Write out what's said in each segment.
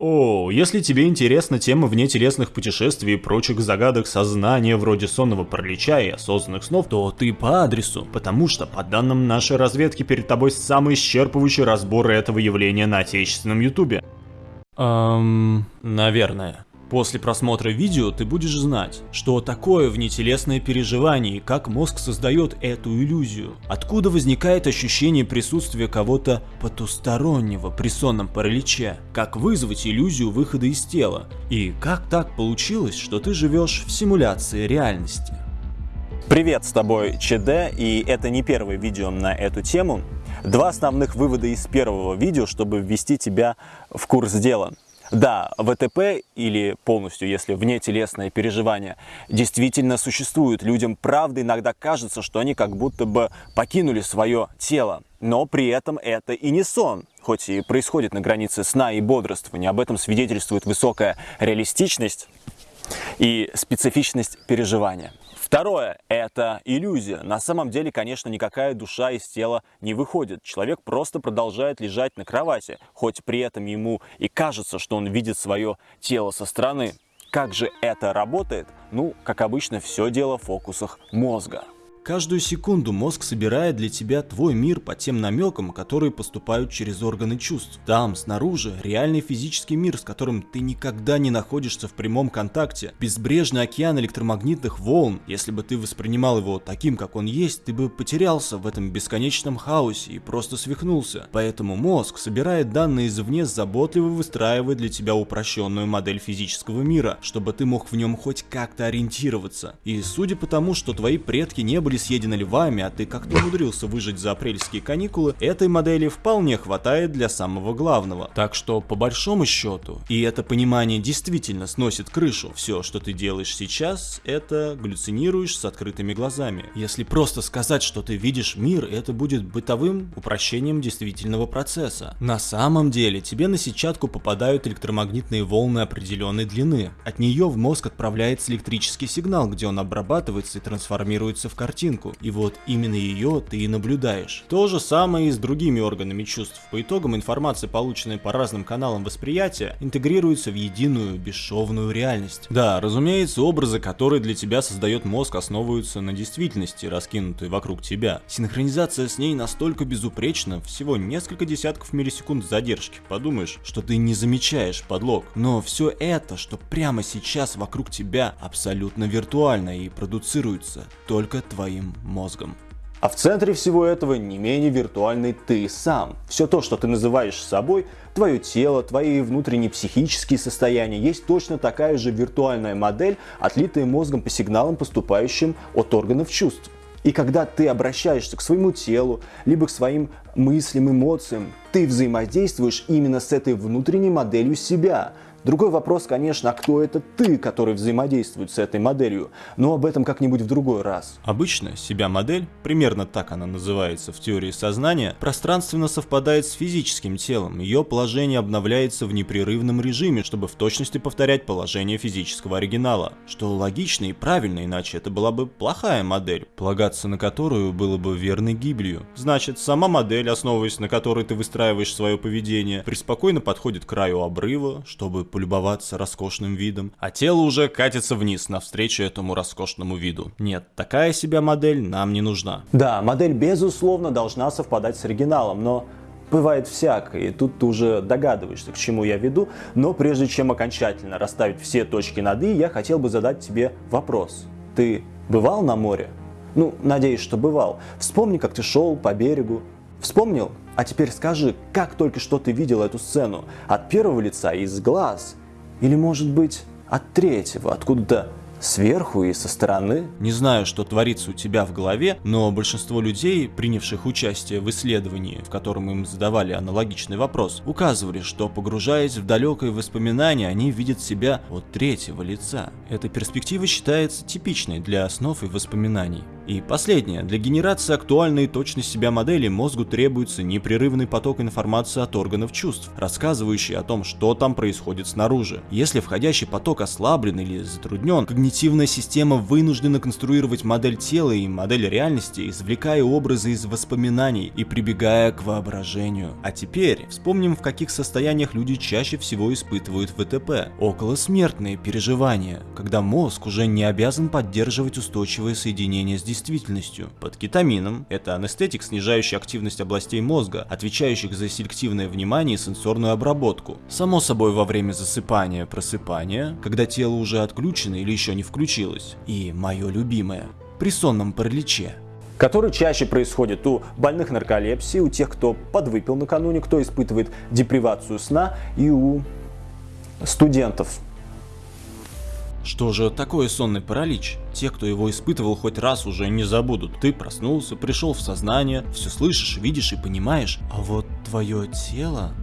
О, если тебе интересна тема внетелесных путешествий и прочих загадок сознания вроде сонного паралича и осознанных снов, то ты по адресу, потому что, по данным нашей разведки, перед тобой самый исчерпывающий разбор этого явления на отечественном ютубе. Эм, наверное. После просмотра видео ты будешь знать, что такое внетелесное переживание как мозг создает эту иллюзию. Откуда возникает ощущение присутствия кого-то потустороннего при сонном параличе. Как вызвать иллюзию выхода из тела. И как так получилось, что ты живешь в симуляции реальности. Привет, с тобой ЧД, и это не первое видео на эту тему. Два основных вывода из первого видео, чтобы ввести тебя в курс дела. Да, ВТП или полностью, если вне телесное переживание, действительно существует. Людям правда иногда кажется, что они как будто бы покинули свое тело. Но при этом это и не сон, хоть и происходит на границе сна и бодрствования. Об этом свидетельствует высокая реалистичность и специфичность переживания. Второе – это иллюзия. На самом деле, конечно, никакая душа из тела не выходит. Человек просто продолжает лежать на кровати, хоть при этом ему и кажется, что он видит свое тело со стороны. Как же это работает? Ну, как обычно, все дело в фокусах мозга. Каждую секунду мозг собирает для тебя твой мир по тем намекам, которые поступают через органы чувств. Там, снаружи, реальный физический мир, с которым ты никогда не находишься в прямом контакте. Безбрежный океан электромагнитных волн. Если бы ты воспринимал его таким, как он есть, ты бы потерялся в этом бесконечном хаосе и просто свихнулся. Поэтому мозг собирает данные извне, заботливо выстраивая для тебя упрощенную модель физического мира, чтобы ты мог в нем хоть как-то ориентироваться. И судя по тому, что твои предки не были съедены львами, а ты как-то умудрился выжить за апрельские каникулы, этой модели вполне хватает для самого главного. Так что, по большому счету, и это понимание действительно сносит крышу, все, что ты делаешь сейчас, это галлюцинируешь с открытыми глазами. Если просто сказать, что ты видишь мир, это будет бытовым упрощением действительного процесса. На самом деле, тебе на сетчатку попадают электромагнитные волны определенной длины. От нее в мозг отправляется электрический сигнал, где он обрабатывается и трансформируется в картинку картинку, и вот именно ее ты и наблюдаешь. То же самое и с другими органами чувств. По итогам информация, полученная по разным каналам восприятия, интегрируется в единую бесшовную реальность. Да, разумеется, образы, которые для тебя создает мозг, основываются на действительности, раскинутой вокруг тебя. Синхронизация с ней настолько безупречна, всего несколько десятков миллисекунд задержки. Подумаешь, что ты не замечаешь подлог. Но все это, что прямо сейчас вокруг тебя, абсолютно виртуально и продуцируется только твоим твоим мозгом. А в центре всего этого не менее виртуальный ты сам. Все то, что ты называешь собой, твое тело, твои внутренние психические состояния, есть точно такая же виртуальная модель, отлитая мозгом по сигналам, поступающим от органов чувств. И когда ты обращаешься к своему телу, либо к своим мыслям, эмоциям, ты взаимодействуешь именно с этой внутренней моделью себя – Другой вопрос, конечно, а кто это ты, который взаимодействует с этой моделью, но об этом как-нибудь в другой раз. Обычно себя-модель, примерно так она называется в теории сознания, пространственно совпадает с физическим телом, ее положение обновляется в непрерывном режиме, чтобы в точности повторять положение физического оригинала, что логично и правильно, иначе это была бы плохая модель, полагаться на которую было бы верной гибелью. Значит, сама модель, основываясь на которой ты выстраиваешь свое поведение, преспокойно подходит к краю обрыва, чтобы полюбоваться роскошным видом, а тело уже катится вниз навстречу этому роскошному виду. Нет, такая себя модель нам не нужна. Да, модель безусловно должна совпадать с оригиналом, но бывает всякое, и тут ты уже догадываешься, к чему я веду, но прежде чем окончательно расставить все точки над «и», я хотел бы задать тебе вопрос. Ты бывал на море? Ну, надеюсь, что бывал. Вспомни, как ты шел по берегу. Вспомнил? А теперь скажи, как только что ты видел эту сцену? От первого лица, из глаз? Или, может быть, от третьего, откуда-то сверху и со стороны? Не знаю, что творится у тебя в голове, но большинство людей, принявших участие в исследовании, в котором им задавали аналогичный вопрос, указывали, что погружаясь в далекое воспоминание, они видят себя от третьего лица. Эта перспектива считается типичной для основ и воспоминаний. И последнее. Для генерации актуальной и точной себя модели мозгу требуется непрерывный поток информации от органов чувств, рассказывающий о том, что там происходит снаружи. Если входящий поток ослаблен или затруднен, когнитивная система вынуждена конструировать модель тела и модель реальности, извлекая образы из воспоминаний и прибегая к воображению. А теперь вспомним, в каких состояниях люди чаще всего испытывают ВТП. Околосмертные переживания, когда мозг уже не обязан поддерживать устойчивое соединение с действительностью. Под кетамином это анестетик, снижающий активность областей мозга, отвечающих за селективное внимание и сенсорную обработку. Само собой во время засыпания, просыпания, когда тело уже отключено или еще не включилось. И мое любимое, при сонном параличе который чаще происходит у больных нарколепсией, у тех, кто подвыпил накануне, кто испытывает депривацию сна и у студентов. Что же такое сонный паралич? Те, кто его испытывал хоть раз, уже не забудут. Ты проснулся, пришел в сознание, все слышишь, видишь и понимаешь, а вот твое тело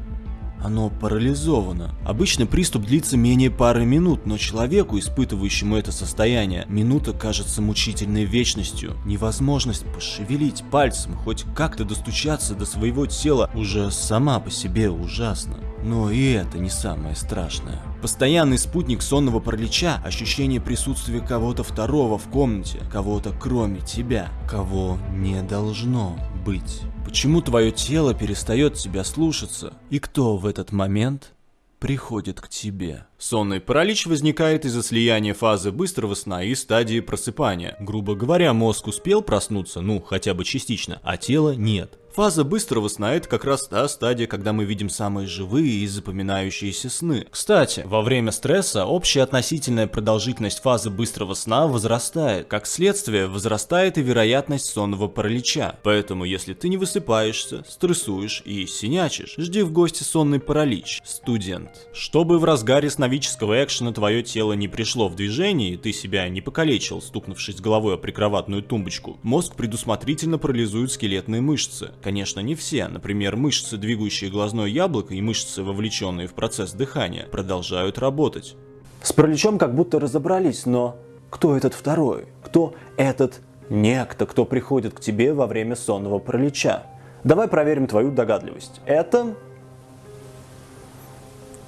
оно парализовано. Обычно приступ длится менее пары минут, но человеку, испытывающему это состояние, минута кажется мучительной вечностью. Невозможность пошевелить пальцем, хоть как-то достучаться до своего тела уже сама по себе ужасна. Но и это не самое страшное. Постоянный спутник сонного паралича – ощущение присутствия кого-то второго в комнате, кого-то кроме тебя, кого не должно быть. Почему твое тело перестает тебя слушаться? И кто в этот момент приходит к тебе? Сонный паралич возникает из-за слияния фазы быстрого сна и стадии просыпания. Грубо говоря, мозг успел проснуться, ну, хотя бы частично, а тело нет. Фаза быстрого сна – это как раз та стадия, когда мы видим самые живые и запоминающиеся сны. Кстати, во время стресса общая относительная продолжительность фазы быстрого сна возрастает. Как следствие, возрастает и вероятность сонного паралича. Поэтому, если ты не высыпаешься, стрессуешь и синячишь, жди в гости сонный паралич, студент. Чтобы в разгаре сновидческого экшена твое тело не пришло в движение и ты себя не покалечил, стукнувшись головой о прикроватную тумбочку, мозг предусмотрительно парализует скелетные мышцы. Конечно, не все. Например, мышцы, двигающие глазное яблоко и мышцы, вовлеченные в процесс дыхания, продолжают работать. С параличом как будто разобрались, но кто этот второй? Кто этот некто, кто приходит к тебе во время сонного паралича? Давай проверим твою догадливость. Это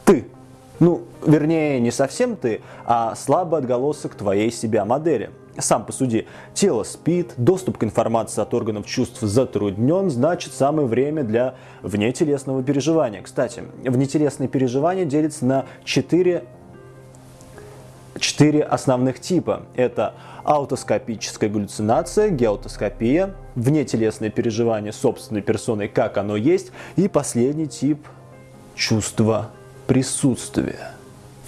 ты. Ну, вернее, не совсем ты, а слабый отголосок твоей себя модели. Сам посуди, тело спит, доступ к информации от органов чувств затруднен, значит самое время для внетелесного переживания. Кстати, внетелесные переживания делятся на четыре четыре основных типа. Это аутоскопическая галлюцинация, геотоскопия, внетелесное переживание собственной персоной, как оно есть, и последний тип – чувство присутствия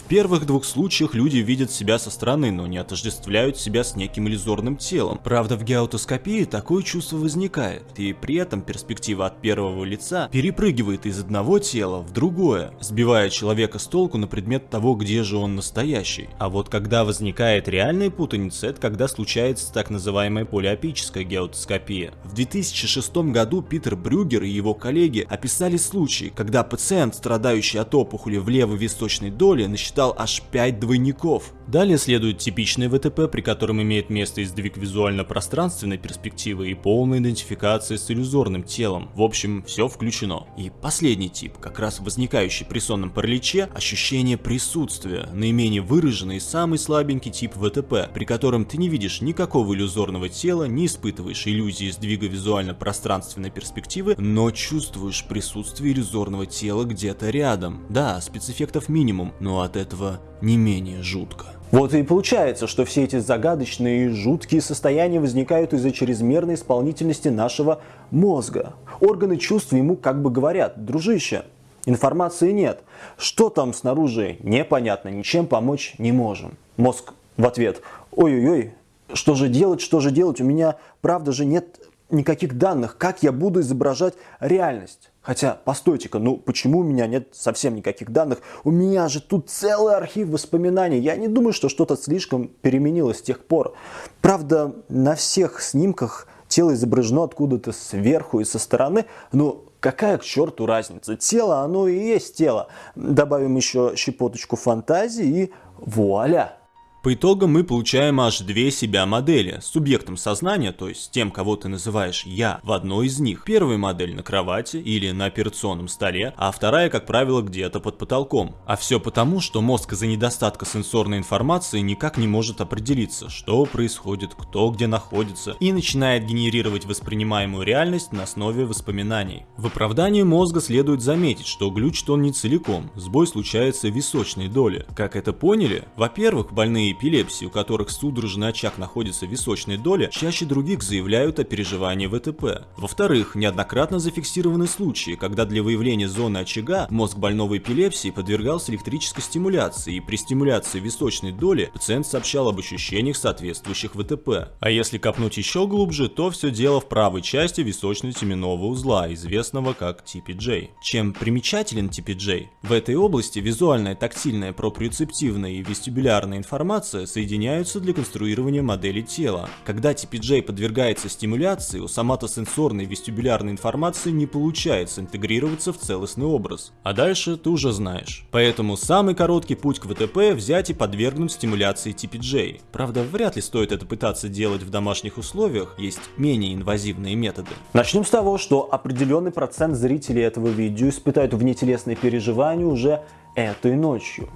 первых двух случаях люди видят себя со стороны, но не отождествляют себя с неким иллюзорным телом. Правда, в геотоскопии такое чувство возникает, и при этом перспектива от первого лица перепрыгивает из одного тела в другое, сбивая человека с толку на предмет того, где же он настоящий. А вот когда возникает реальная путаница, это когда случается так называемая полиопическая геотоскопия. В 2006 году Питер Брюгер и его коллеги описали случай, когда пациент, страдающий от опухоли в левой височной доле, насчитал насчитал аж 5 двойников. Далее следует типичный ВТП, при котором имеет место издвиг визуально-пространственной перспективы и полная идентификация с иллюзорным телом. В общем, все включено. И последний тип, как раз возникающий при сонном параличе, ощущение присутствия, наименее выраженный и самый слабенький тип ВТП, при котором ты не видишь никакого иллюзорного тела, не испытываешь иллюзии сдвига визуально-пространственной перспективы, но чувствуешь присутствие иллюзорного тела где-то рядом. Да, спецэффектов минимум, но от этого этого не менее жутко. Вот и получается, что все эти загадочные и жуткие состояния возникают из-за чрезмерной исполнительности нашего мозга. Органы чувств ему как бы говорят, дружище, информации нет. Что там снаружи, непонятно, ничем помочь не можем. Мозг в ответ, ой-ой-ой, что же делать, что же делать, у меня правда же нет никаких данных, как я буду изображать реальность. Хотя, постойте-ка, ну почему у меня нет совсем никаких данных? У меня же тут целый архив воспоминаний. Я не думаю, что что-то слишком переменилось с тех пор. Правда, на всех снимках тело изображено откуда-то сверху и со стороны, но какая к черту разница? Тело, оно и есть тело. Добавим еще щепоточку фантазии и вуаля! По итогам мы получаем аж две себя модели. С субъектом сознания, то есть тем, кого ты называешь «я», в одной из них. Первая модель на кровати или на операционном столе, а вторая, как правило, где-то под потолком. А все потому, что мозг из-за недостатка сенсорной информации никак не может определиться, что происходит, кто где находится, и начинает генерировать воспринимаемую реальность на основе воспоминаний. В оправдании мозга следует заметить, что глючит он не целиком, сбой случается в височной доле. Как это поняли? Во-первых, больные эпилепсии, у которых судорожный очаг находится в височной доле, чаще других заявляют о переживании ВТП. Во-вторых, неоднократно зафиксированы случаи, когда для выявления зоны очага мозг больного эпилепсии подвергался электрической стимуляции, и при стимуляции височной доли пациент сообщал об ощущениях, соответствующих ВТП. А если копнуть еще глубже, то все дело в правой части височно-теменного узла, известного как TPJ. Чем примечателен TPJ? В этой области визуальная, тактильная, проприоцептивная и вестибулярная информация информация соединяются для конструирования модели тела. Когда TPJ подвергается стимуляции, у соматосенсорной вестибулярной информации не получается интегрироваться в целостный образ. А дальше ты уже знаешь. Поэтому самый короткий путь к ВТП взять и подвергнуть стимуляции TPJ. Правда, вряд ли стоит это пытаться делать в домашних условиях, есть менее инвазивные методы. Начнем с того, что определенный процент зрителей этого видео испытают внетелесные переживания уже этой ночью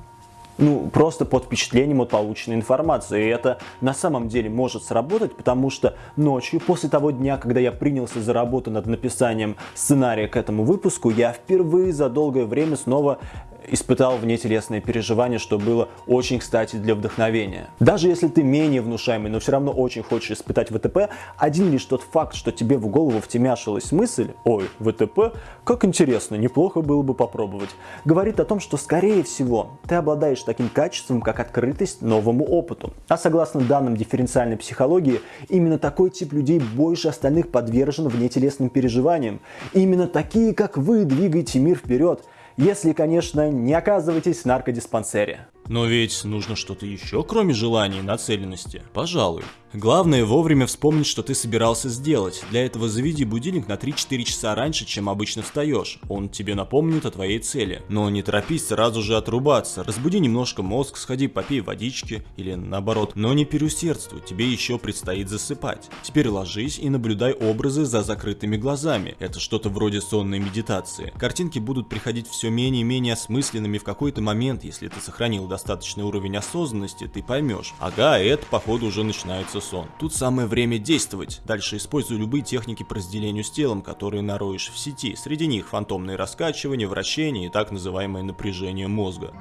ну, просто под впечатлением от полученной информации. И это на самом деле может сработать, потому что ночью, после того дня, когда я принялся за работу над написанием сценария к этому выпуску, я впервые за долгое время снова испытал внетелесные переживания, что было очень кстати для вдохновения. Даже если ты менее внушаемый, но все равно очень хочешь испытать ВТП, один лишь тот факт, что тебе в голову втемяшилась мысль «Ой, ВТП, как интересно, неплохо было бы попробовать», говорит о том, что скорее всего ты обладаешь таким качеством, как открытость новому опыту. А согласно данным дифференциальной психологии, именно такой тип людей больше остальных подвержен внетелесным переживаниям. именно такие, как вы, двигаете мир вперед – если, конечно, не оказываетесь в наркодиспансере. Но ведь нужно что-то еще, кроме желания и нацеленности. Пожалуй. Главное вовремя вспомнить, что ты собирался сделать. Для этого заведи будильник на 3-4 часа раньше, чем обычно встаешь. Он тебе напомнит о твоей цели. Но не торопись сразу же отрубаться. Разбуди немножко мозг, сходи попей водички или наоборот. Но не переусердствуй, тебе еще предстоит засыпать. Теперь ложись и наблюдай образы за закрытыми глазами. Это что-то вроде сонной медитации. Картинки будут приходить все менее и менее осмысленными в какой-то момент, если ты сохранил достаточный уровень осознанности, ты поймешь. Ага, это походу уже начинается сон. Тут самое время действовать. Дальше используй любые техники по разделению с телом, которые нароешь в сети. Среди них фантомные раскачивания, вращения и так называемое напряжение мозга.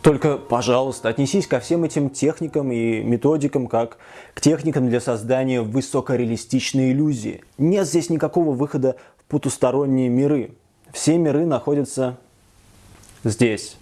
Только, пожалуйста, отнесись ко всем этим техникам и методикам как к техникам для создания высокореалистичной иллюзии. Нет здесь никакого выхода в потусторонние миры. Все миры находятся здесь.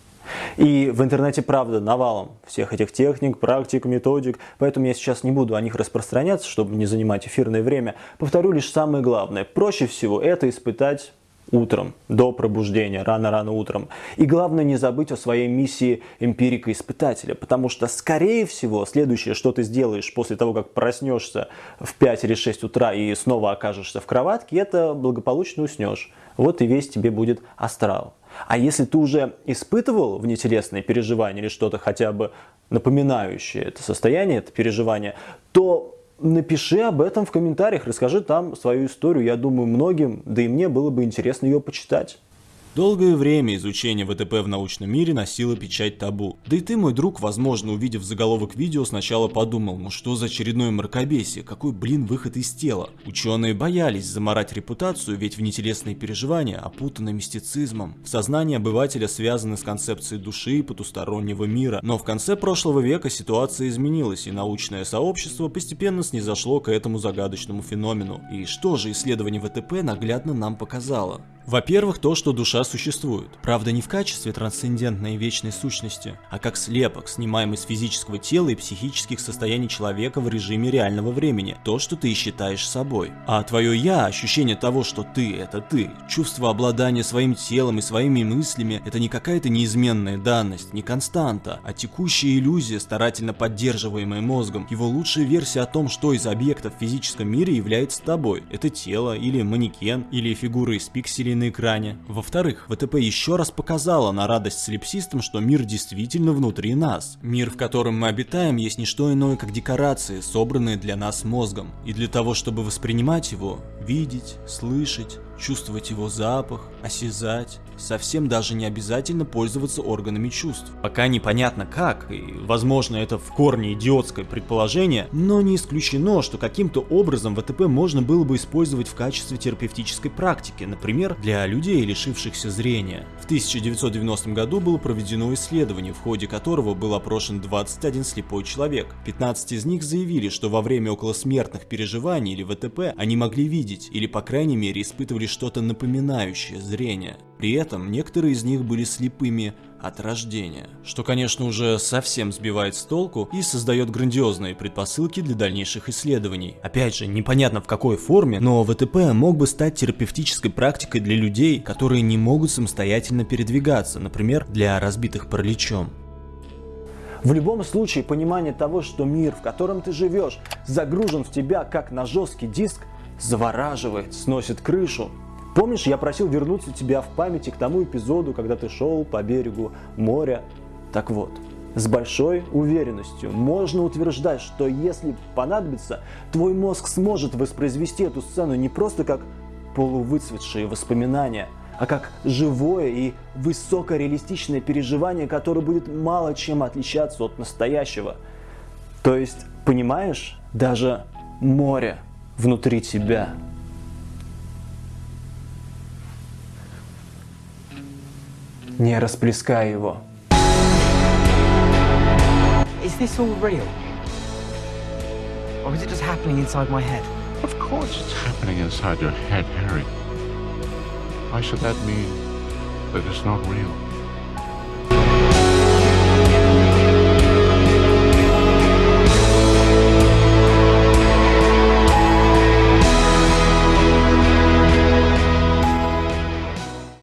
И в интернете, правда, навалом всех этих техник, практик, методик, поэтому я сейчас не буду о них распространяться, чтобы не занимать эфирное время. Повторю лишь самое главное. Проще всего это испытать утром, до пробуждения, рано-рано утром. И главное не забыть о своей миссии эмпирика-испытателя, потому что, скорее всего, следующее, что ты сделаешь после того, как проснешься в 5 или 6 утра и снова окажешься в кроватке, это благополучно уснешь. Вот и весь тебе будет астрал. А если ты уже испытывал внетелесные переживания или что-то хотя бы напоминающее это состояние, это переживание, то напиши об этом в комментариях, расскажи там свою историю. Я думаю, многим, да и мне было бы интересно ее почитать. Долгое время изучение ВТП в научном мире носило печать табу. Да и ты, мой друг, возможно, увидев заголовок видео, сначала подумал, ну что за очередное мракобесие, какой, блин, выход из тела. Ученые боялись заморать репутацию, ведь внетелесные переживания опутаны мистицизмом. Сознание обывателя связано с концепцией души и потустороннего мира. Но в конце прошлого века ситуация изменилась, и научное сообщество постепенно снизошло к этому загадочному феномену. И что же исследование ВТП наглядно нам показало? Во-первых, то, что душа существует. Правда, не в качестве трансцендентной вечной сущности, а как слепок, снимаемый с физического тела и психических состояний человека в режиме реального времени. То, что ты считаешь собой. А твое «я», ощущение того, что ты — это ты, чувство обладания своим телом и своими мыслями — это не какая-то неизменная данность, не константа, а текущая иллюзия, старательно поддерживаемая мозгом. Его лучшая версия о том, что из объектов в физическом мире является тобой. Это тело, или манекен, или фигура из пикселей мыслей на экране. Во-вторых, ВТП еще раз показала на радость солипсистам, что мир действительно внутри нас. Мир, в котором мы обитаем, есть не что иное, как декорации, собранные для нас мозгом. И для того, чтобы воспринимать его, видеть, слышать, чувствовать его запах, осязать, совсем даже не обязательно пользоваться органами чувств. Пока непонятно как, и возможно это в корне идиотское предположение, но не исключено, что каким-то образом ВТП можно было бы использовать в качестве терапевтической практики, например, для людей, лишившихся зрения. В 1990 году было проведено исследование, в ходе которого был опрошен 21 слепой человек. 15 из них заявили, что во время околосмертных переживаний или ВТП они могли видеть, или по крайней мере испытывали что-то напоминающее зрение. При этом некоторые из них были слепыми от рождения, что, конечно, уже совсем сбивает с толку и создает грандиозные предпосылки для дальнейших исследований. Опять же, непонятно в какой форме, но ВТП мог бы стать терапевтической практикой для людей, которые не могут самостоятельно передвигаться, например, для разбитых параличом. В любом случае, понимание того, что мир, в котором ты живешь, загружен в тебя как на жесткий диск, завораживает, сносит крышу Помнишь, я просил вернуться тебя в памяти к тому эпизоду, когда ты шел по берегу моря? Так вот, с большой уверенностью можно утверждать, что если понадобится, твой мозг сможет воспроизвести эту сцену не просто как полувыцветшие воспоминания, а как живое и высокореалистичное переживание, которое будет мало чем отличаться от настоящего. То есть, понимаешь, даже море внутри тебя. не расплескай его. Is this all real? Or is it just happening inside my head? Of course it's happening inside your head, Harry. Why should that mean that it's not real?